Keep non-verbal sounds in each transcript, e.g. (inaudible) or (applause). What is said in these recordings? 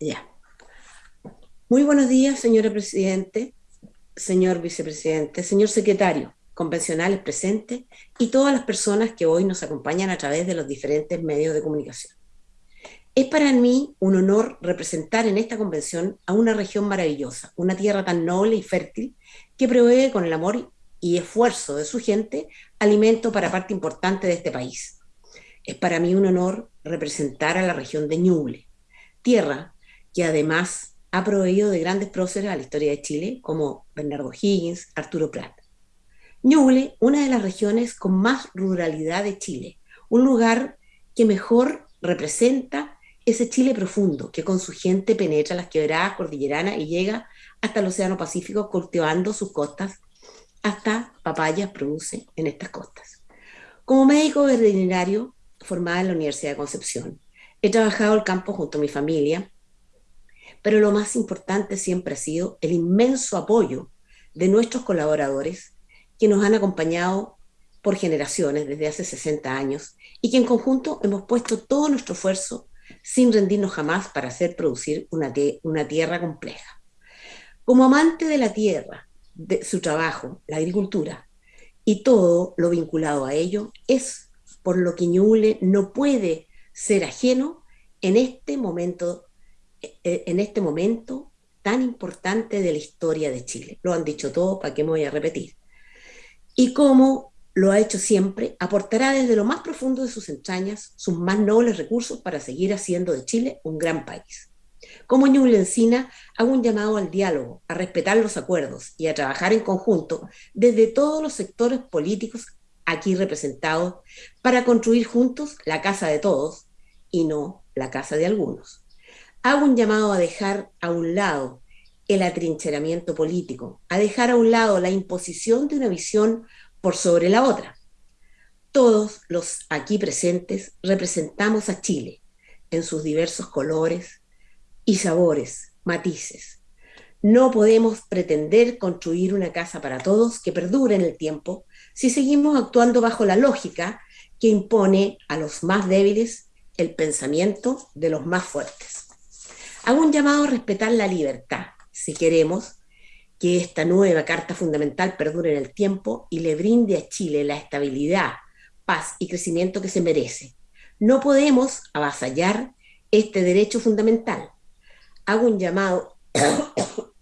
Ya. Muy buenos días, señora Presidente, señor Vicepresidente, señor Secretario, convencionales presentes y todas las personas que hoy nos acompañan a través de los diferentes medios de comunicación. Es para mí un honor representar en esta convención a una región maravillosa, una tierra tan noble y fértil que provee con el amor y esfuerzo de su gente alimento para parte importante de este país. Es para mí un honor representar a la región de Ñuble, tierra que además ha proveído de grandes próceres a la historia de Chile, como Bernardo Higgins, Arturo Prat. Ñuble, una de las regiones con más ruralidad de Chile, un lugar que mejor representa ese Chile profundo que con su gente penetra las quebradas cordilleranas y llega hasta el Océano Pacífico cultivando sus costas, hasta papayas produce en estas costas. Como médico veterinario formada en la Universidad de Concepción, he trabajado el campo junto a mi familia, pero lo más importante siempre ha sido el inmenso apoyo de nuestros colaboradores que nos han acompañado por generaciones desde hace 60 años y que en conjunto hemos puesto todo nuestro esfuerzo sin rendirnos jamás para hacer producir una, una tierra compleja. Como amante de la tierra, de su trabajo, la agricultura y todo lo vinculado a ello, es por lo que Ñuble no puede ser ajeno en este momento, en este momento tan importante de la historia de Chile. Lo han dicho todos, ¿para qué me voy a repetir? Y como lo ha hecho siempre, aportará desde lo más profundo de sus entrañas sus más nobles recursos para seguir haciendo de Chile un gran país. Como Ñuble Encina, hago un llamado al diálogo, a respetar los acuerdos y a trabajar en conjunto desde todos los sectores políticos aquí representados para construir juntos la casa de todos y no la casa de algunos. Hago un llamado a dejar a un lado el atrincheramiento político, a dejar a un lado la imposición de una visión por sobre la otra. Todos los aquí presentes representamos a Chile en sus diversos colores y sabores, matices. No podemos pretender construir una casa para todos que perdure en el tiempo si seguimos actuando bajo la lógica que impone a los más débiles el pensamiento de los más fuertes. Hago un llamado a respetar la libertad, si queremos, que esta nueva Carta Fundamental perdure en el tiempo y le brinde a Chile la estabilidad, paz y crecimiento que se merece. No podemos avasallar este derecho fundamental. Hago un llamado (coughs)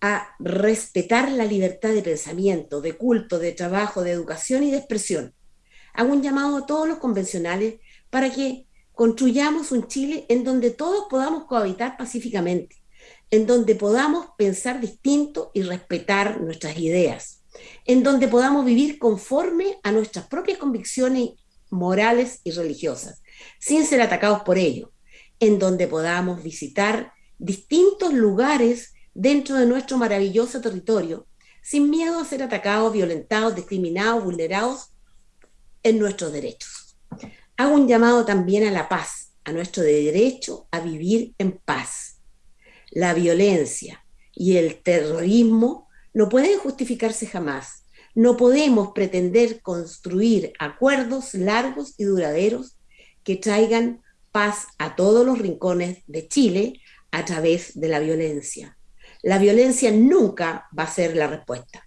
a respetar la libertad de pensamiento, de culto, de trabajo, de educación y de expresión. Hago un llamado a todos los convencionales para que construyamos un Chile en donde todos podamos cohabitar pacíficamente en donde podamos pensar distinto y respetar nuestras ideas, en donde podamos vivir conforme a nuestras propias convicciones morales y religiosas, sin ser atacados por ello, en donde podamos visitar distintos lugares dentro de nuestro maravilloso territorio, sin miedo a ser atacados, violentados, discriminados, vulnerados en nuestros derechos. Hago un llamado también a la paz, a nuestro derecho a vivir en paz la violencia y el terrorismo no pueden justificarse jamás. No podemos pretender construir acuerdos largos y duraderos que traigan paz a todos los rincones de Chile a través de la violencia. La violencia nunca va a ser la respuesta.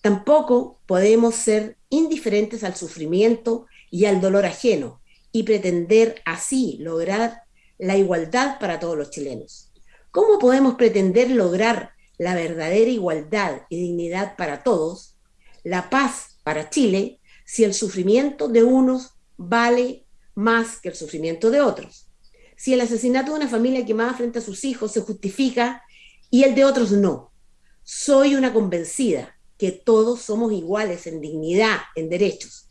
Tampoco podemos ser indiferentes al sufrimiento y al dolor ajeno y pretender así lograr la igualdad para todos los chilenos. ¿Cómo podemos pretender lograr la verdadera igualdad y dignidad para todos, la paz para Chile, si el sufrimiento de unos vale más que el sufrimiento de otros? Si el asesinato de una familia quemada frente a sus hijos se justifica y el de otros no. Soy una convencida que todos somos iguales en dignidad, en derechos.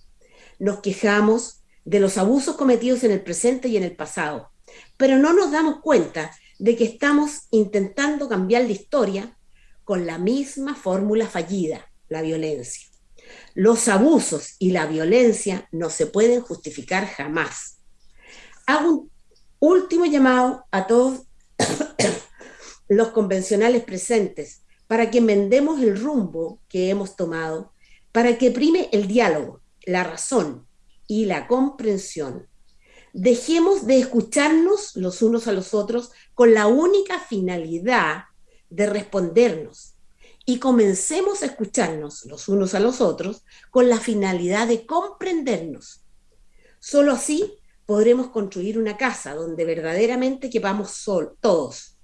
Nos quejamos de los abusos cometidos en el presente y en el pasado, pero no nos damos cuenta de que estamos intentando cambiar la historia con la misma fórmula fallida, la violencia. Los abusos y la violencia no se pueden justificar jamás. Hago un último llamado a todos (coughs) los convencionales presentes para que enmendemos el rumbo que hemos tomado, para que prime el diálogo, la razón y la comprensión Dejemos de escucharnos los unos a los otros con la única finalidad de respondernos y comencemos a escucharnos los unos a los otros con la finalidad de comprendernos. Solo así podremos construir una casa donde verdaderamente quepamos sol, todos.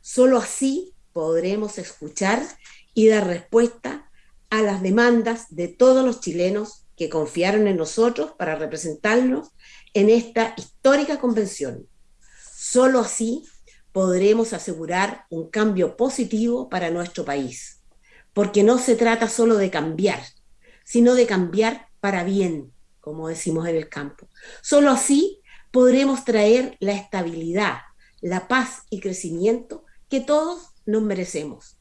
Solo así podremos escuchar y dar respuesta a las demandas de todos los chilenos que confiaron en nosotros para representarnos en esta histórica convención. Solo así podremos asegurar un cambio positivo para nuestro país, porque no se trata solo de cambiar, sino de cambiar para bien, como decimos en el campo. Solo así podremos traer la estabilidad, la paz y crecimiento que todos nos merecemos.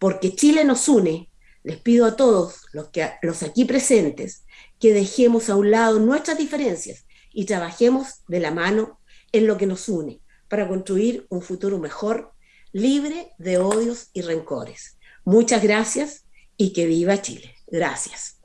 Porque Chile nos une, les pido a todos los, que, los aquí presentes que dejemos a un lado nuestras diferencias y trabajemos de la mano en lo que nos une para construir un futuro mejor, libre de odios y rencores. Muchas gracias y que viva Chile. Gracias.